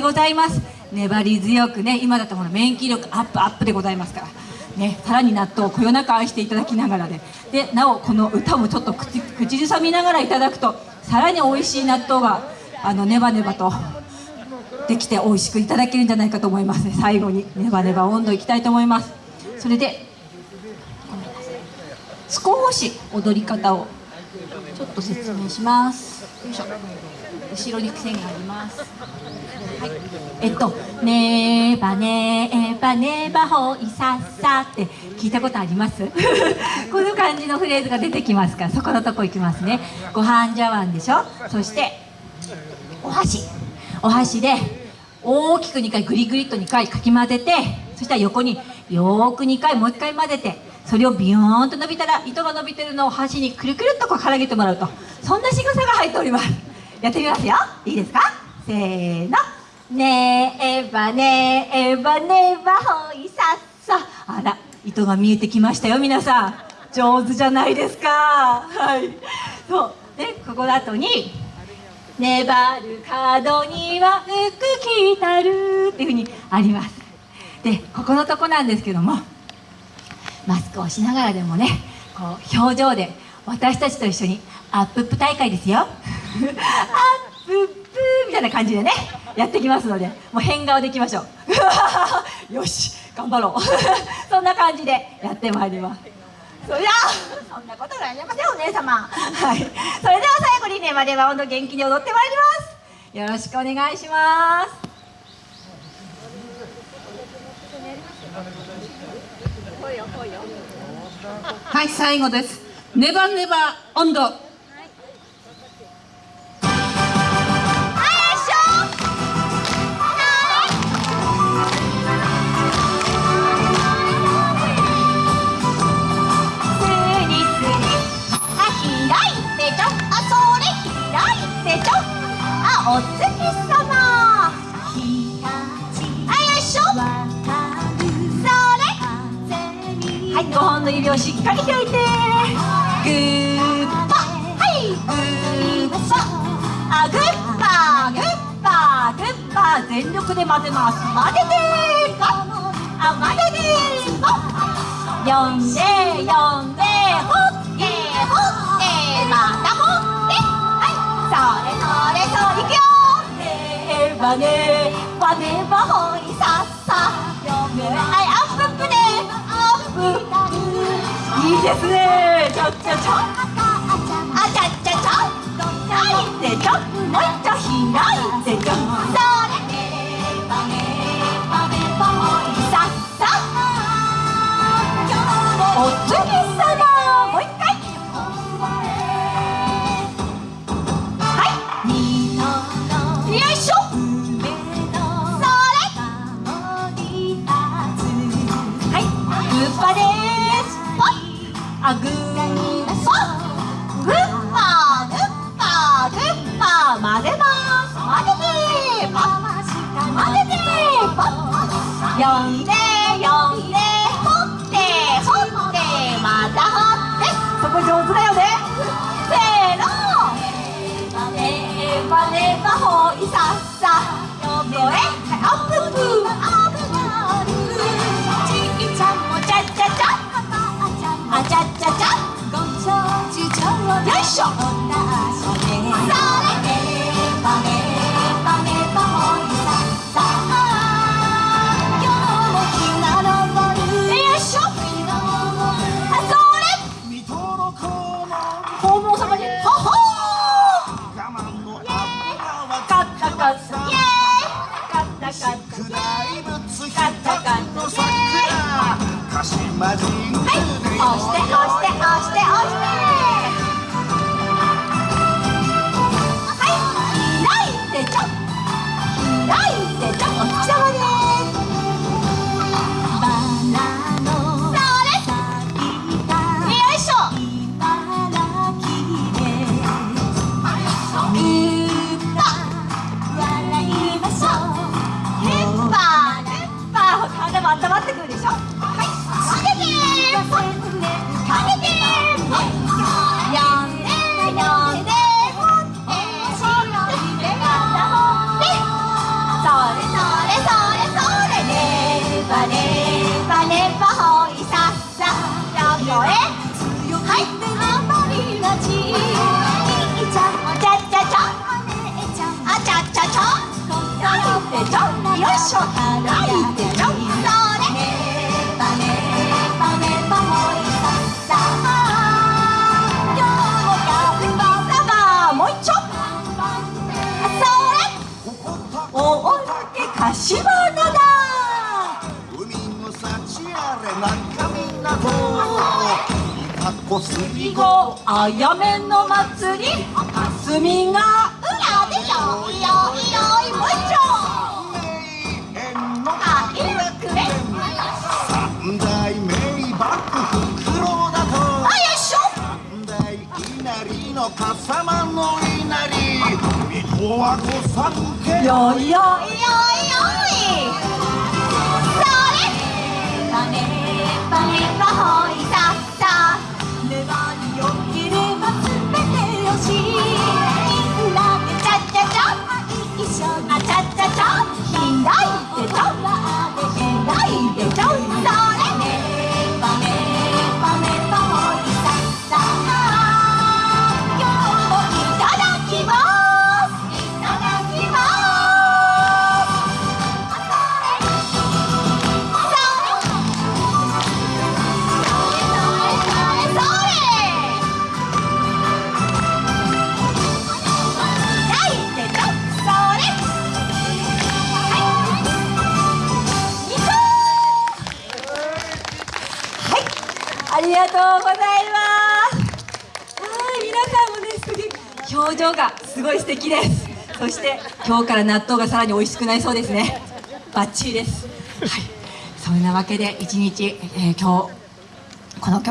ございます。粘り強くね今だとこの免疫力アップアップでございますから。ねさらに納豆をこよなく愛していただきながらで。でなおこの歌もちょっと口口ずさみながらいただくとさらに美味しい納豆があのネバネバとできて美味しくいただけるんじゃないかと思います。ね最後にネバネバ温度いきたいと思います。それで少し踊り方をちょっと説明します。よいしょ。後ろに線があります。はい。えっと「ねばねばねばほいさっさ」って聞いたことあります？この感じのフレーズが出てきますからそこのとこ行きますね。ご飯茶碗でしょ？そしてお箸。お箸で大きく2回グリグリっと2回かき混ぜてそしたら横によーく2回もう1回混ぜてそれをビヨーンと伸びたら糸が伸びてるのを箸にくるくるっとこうからげてもらうと。そんな仕草が入っております。やってみますよ。いいですか？せーの。ねえばねえばねえばほいさっさあら糸が見えてきましたよ皆さん。上手じゃないですか。はい。そう。でここの後に粘る角には福来たるっていうふうにあります。でここのとこなんですけどもマスクをしながらでもねこう表情で私たちと一緒にアップップ大会ですよ。アップップみたいな感じでねやってきますのでもう変顔でいきましょう。よし頑張ろう。そんな感じでやってまいります。それではそんなことがありませんお姉様。はい。それでは最後にねマレバ温度元気に踊ってまいります。よろしくお願いします。はい最後です。ネバネバ温度。お月様。はい5本の指をしっかり開いて。グーパ。はい。グーパあグッパ。グッパ。グッパ全力で混ぜます。混ぜて。パあ混ぜて。パ呼んで呼んでほってほってまたほってはいそれそれそういくよねばねばねばほいですね。ちょちょちょ。あちゃちゃちょ。開いてちょ。もう一丁開いてちょ。っさお月様もう一回はいよいしょはいグッパですイあグーポグッパグッパグッパ混ぜます混ぜてポ混ぜてポ呼んで呼んで掘って掘ってまた掘ってそこ上手だよねせーのねばねばほいさっさよえアップップタカッタイエーイカッタカッタイエー。イカッタカッタイエーイ鹿島神宮はい。押して押して押して押して。ちあれか海の幸あれ中身港かこすり囲碁あやめの祭り。霞が裏でよ。いよいよいもう一丁名園のあいるくれ三代目幕府黒田とあよいしょ三代稲荷の笠間の稲荷水戸は御三家よいようございます。はい、皆さんもね、すげ表情がすごい素敵です。そして今日から納豆がさらに美味しくなりそうですね。バッチリです。はい、そんなわけで一日、えー今日この曲